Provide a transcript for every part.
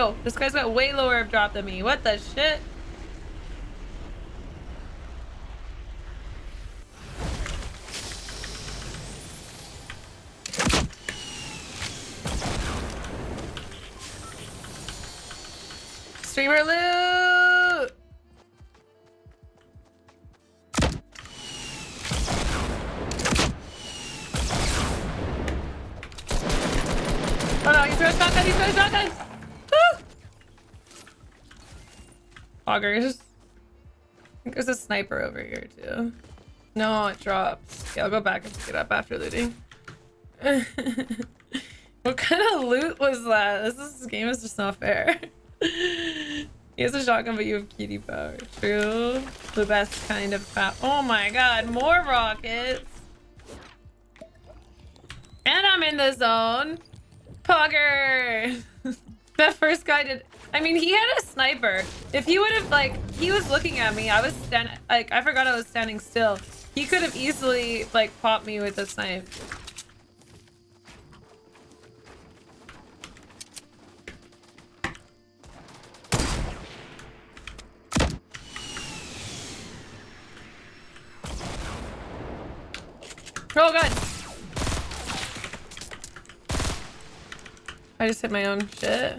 Yo, this guy's got way lower of drop than me. What the shit? Streamer loot! Oh no, he threw a shotgun, he threw a shotgun! Augers. I think there's a sniper over here too. No, it drops. Yeah, I'll go back and pick it up after looting. what kind of loot was that? This, is, this game is just not fair. he has a shotgun, but you have kitty power. True. The best kind of power. Oh my god, more rockets! And I'm in the zone. Pogger! that first guy did... I mean, he had a sniper. If he would have, like, he was looking at me. I was standing, like, I forgot I was standing still. He could have easily, like, popped me with a snipe. Oh god! I just hit my own shit.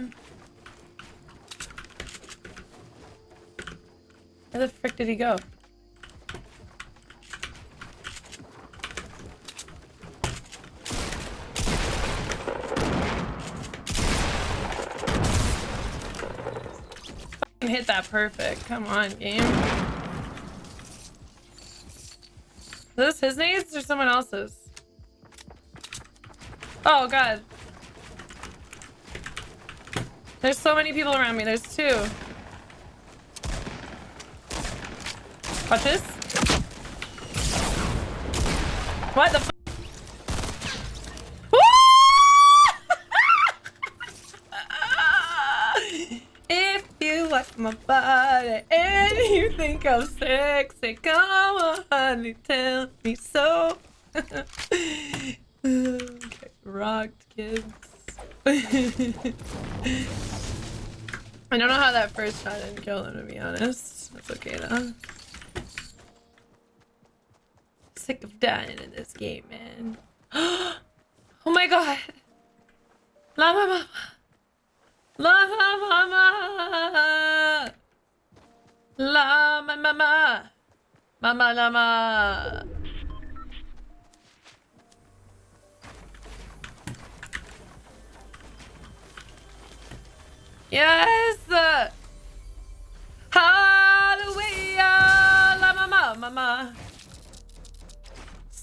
Where the frick did he go? hit that perfect. Come on, game. Is this his nades or someone else's? Oh god. There's so many people around me. There's two. Watch this. What the f If you like my body and you think I'm sexy, come on, honey, tell me so. okay, rocked kids. I don't know how that first shot didn't kill him, to be honest. That's okay, though. Sick of dying in this game, man. oh my god! La mama! La mama! La mama! Mama lama! Yes! Hallelujah! La mama, mama.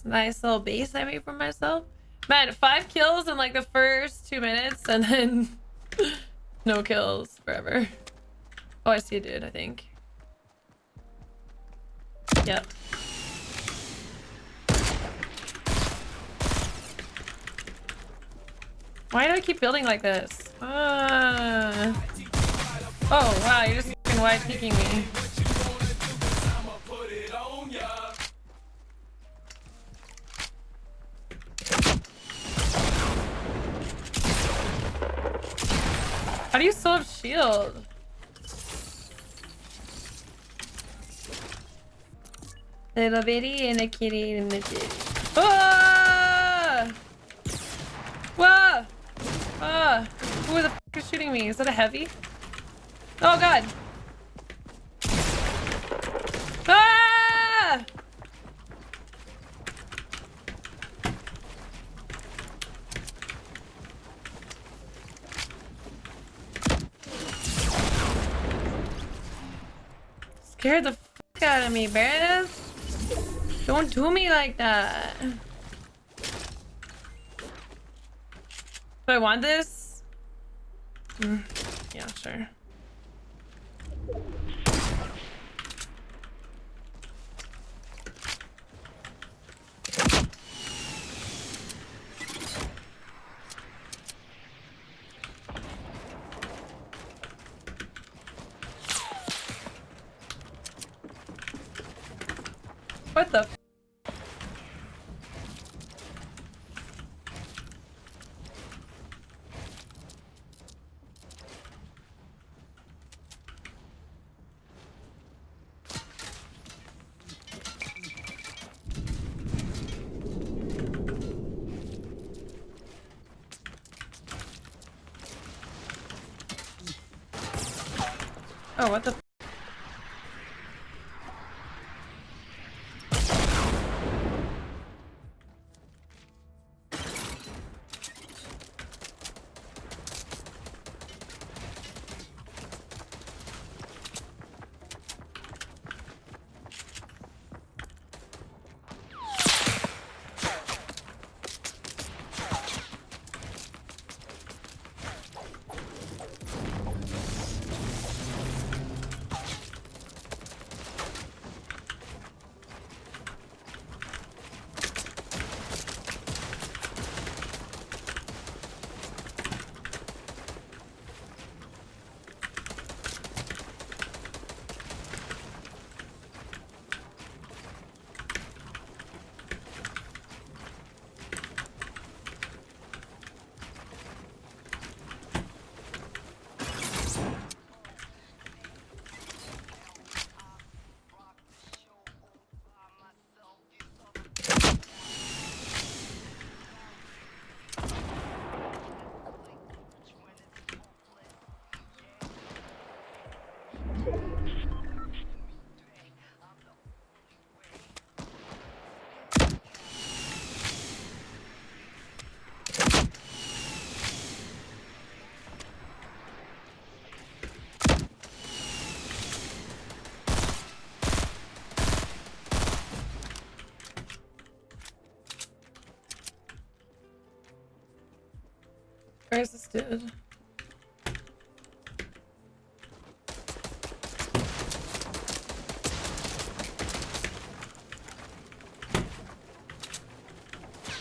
Nice little base I made for myself. Man, five kills in like the first two minutes and then no kills forever. Oh, I see a dude, I think. Yep. Why do I keep building like this? Uh... Oh, wow, you're just fucking wide peeking me. How do you still have shield? Little bitty and a kitty and a kitty. Ah! Whoa! Ah! Who the f is shooting me? Is that a heavy? Oh god! Ah! Scared the f out of me, Bears. Don't do me like that. Do I want this? Mm, yeah, sure. What the? Oh, what the? Where's this dude?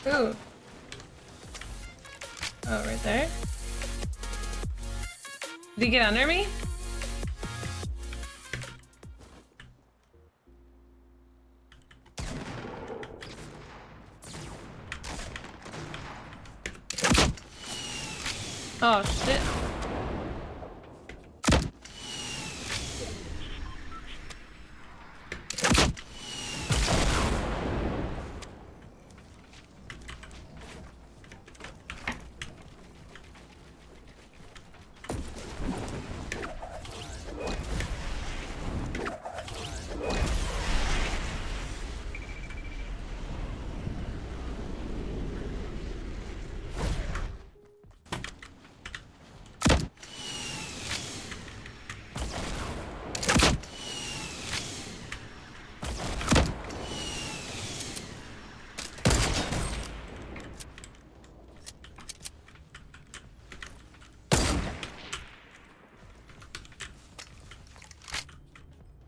Ooh. Oh, right there. Did he get under me?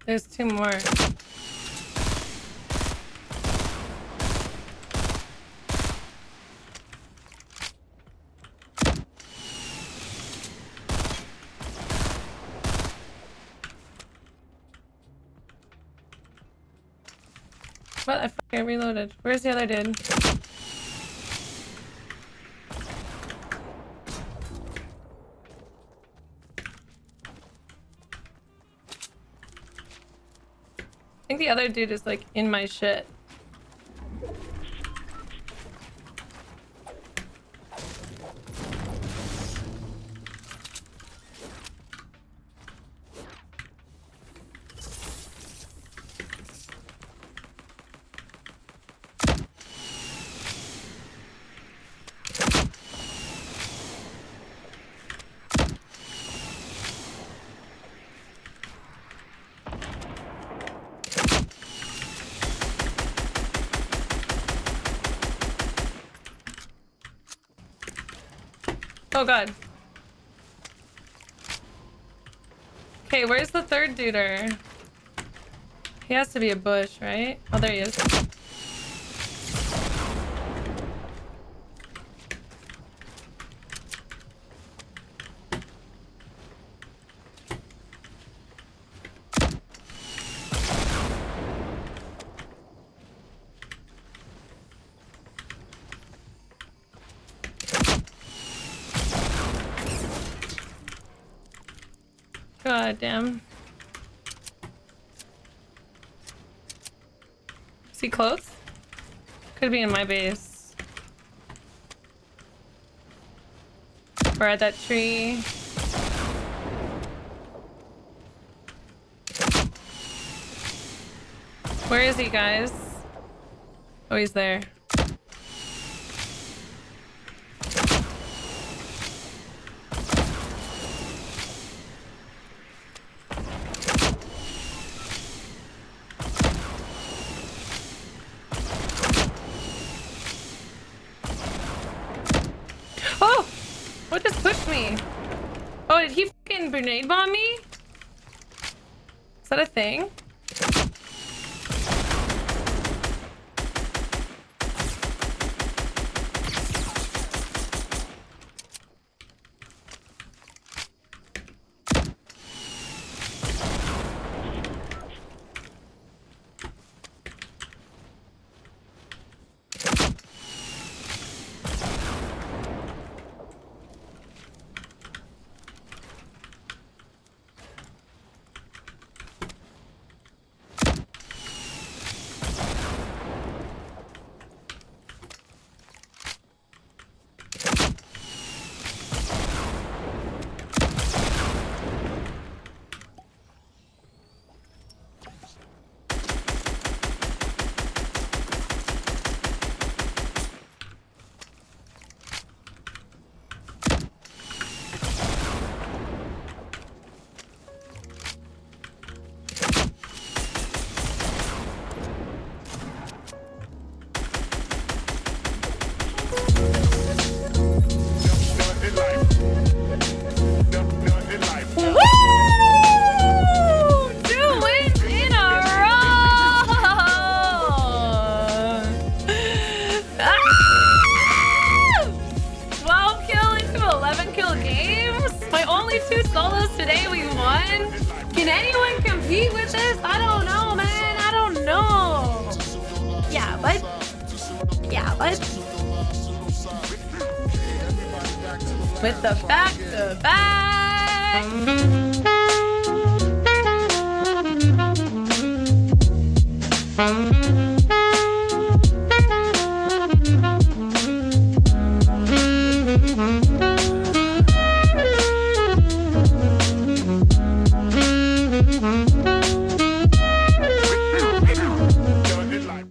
There's two more. What? I fucking reloaded. Where's the other dude? Think the other dude is like in my shit. Oh god. Okay, where's the third duder? He has to be a bush, right? Oh, there he is. Goddamn. Is he close? Could be in my base. Or at that tree. Where is he, guys? Oh, he's there. that a thing? with the back to back. Mm -hmm.